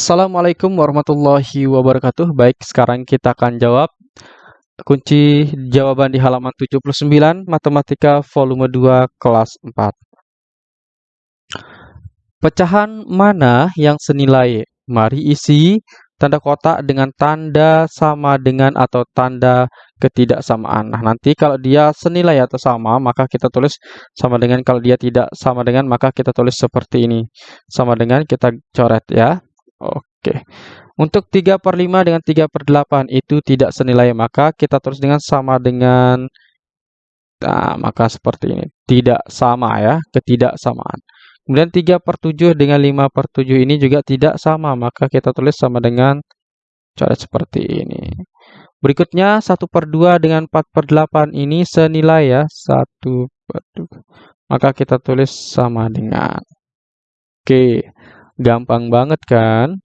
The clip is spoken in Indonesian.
Assalamualaikum warahmatullahi wabarakatuh. Baik, sekarang kita akan jawab kunci jawaban di halaman 79 Matematika volume 2 kelas 4. Pecahan mana yang senilai? Mari isi tanda kotak dengan tanda sama dengan atau tanda ketidaksamaan. Nah, nanti kalau dia senilai atau sama, maka kita tulis sama dengan. Kalau dia tidak sama dengan, maka kita tulis seperti ini. Sama dengan kita coret ya. Oke. Untuk 3 per 5 dengan 3 per 8 itu tidak senilai, maka kita tulis dengan sama dengan, nah, maka seperti ini. Tidak sama ya, ketidaksamaan. Kemudian 3 per 7 dengan 5 per 7 ini juga tidak sama, maka kita tulis sama dengan coret seperti ini. Berikutnya 1 per 2 dengan 4 per 8 ini senilai ya, 1 per 2. Maka kita tulis sama dengan. Oke. Gampang banget kan?